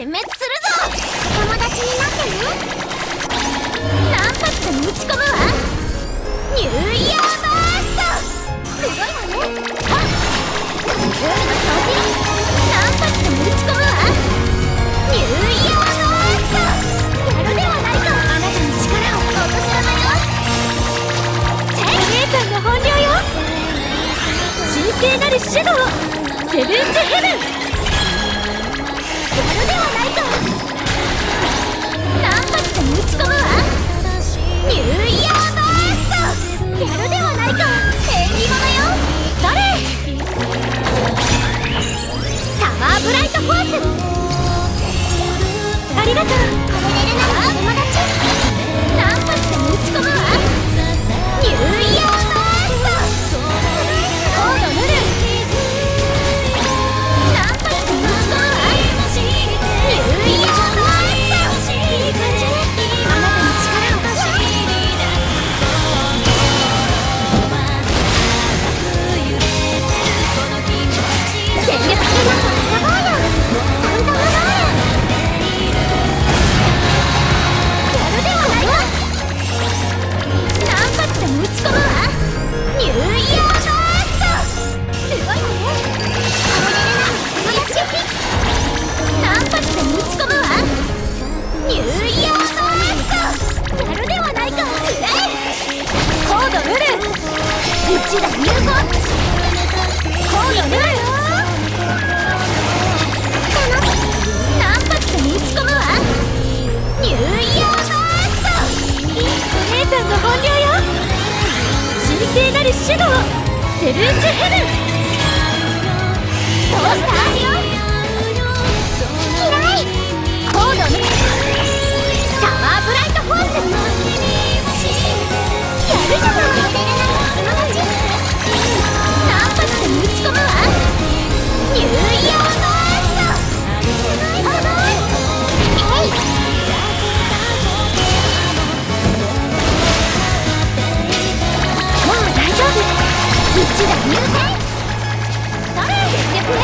殲滅するぞお友達になってね何発でも打ち込むわニューイヤーバーストすごいわね。はっ海の掃除何発でも打ち込むわニューイヤーバーストやるではないかあなたの力を落とし穴よお姉さんの本領よ神聖なるシャドウセブンスヘブンブライトフォース。ありがとう。ニューイヤーバーストやるではないかえコードルル一打入魂コードルル何発で打ち込むわニューイヤーバーストお姉さんの本領よ。神聖なるシャドウセブンスヘブン。どうした？